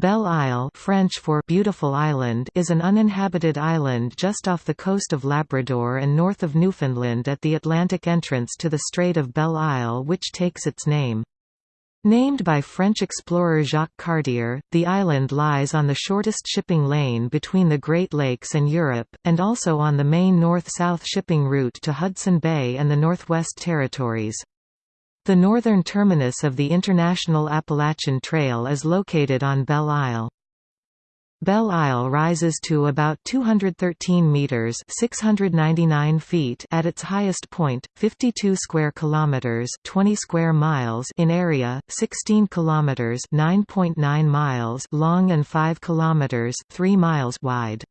Belle Isle French for Beautiful Island is an uninhabited island just off the coast of Labrador and north of Newfoundland at the Atlantic entrance to the Strait of Belle Isle which takes its name. Named by French explorer Jacques Cartier, the island lies on the shortest shipping lane between the Great Lakes and Europe, and also on the main north-south shipping route to Hudson Bay and the Northwest Territories. The northern terminus of the International Appalachian Trail is located on Belle Isle. Belle Isle rises to about 213 meters (699 feet) at its highest point, 52 square kilometers (20 square miles) in area, 16 kilometers (9.9 miles) long and 5 kilometers (3 miles) wide.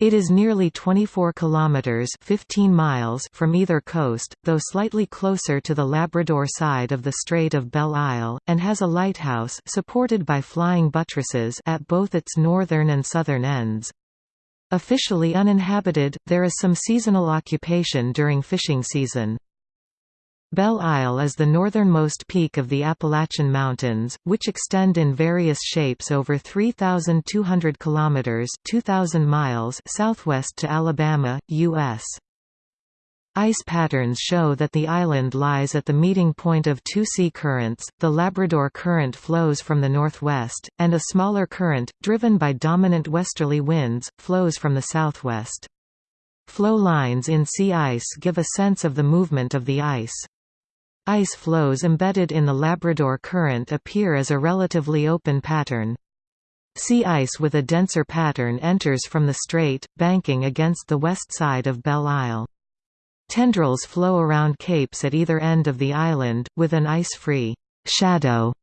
It is nearly 24 kilometers 15 miles from either coast, though slightly closer to the Labrador side of the Strait of Belle Isle, and has a lighthouse supported by flying buttresses at both its northern and southern ends. Officially uninhabited, there is some seasonal occupation during fishing season. Belle Isle is the northernmost peak of the Appalachian Mountains, which extend in various shapes over 3,200 kilometers (2,000 miles) southwest to Alabama, U.S. Ice patterns show that the island lies at the meeting point of two sea currents, the Labrador Current flows from the northwest, and a smaller current, driven by dominant westerly winds, flows from the southwest. Flow lines in sea ice give a sense of the movement of the ice. Ice floes embedded in the Labrador Current appear as a relatively open pattern. Sea ice with a denser pattern enters from the strait, banking against the west side of Belle Isle. Tendrils flow around capes at either end of the island, with an ice-free shadow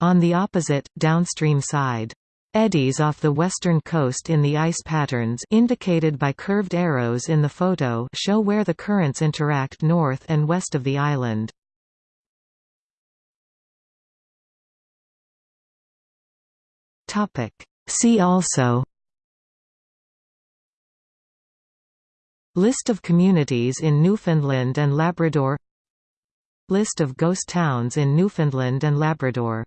on the opposite, downstream side. Eddies off the western coast in the ice patterns indicated by curved arrows in the photo show where the currents interact north and west of the island. Topic. See also List of communities in Newfoundland and Labrador List of ghost towns in Newfoundland and Labrador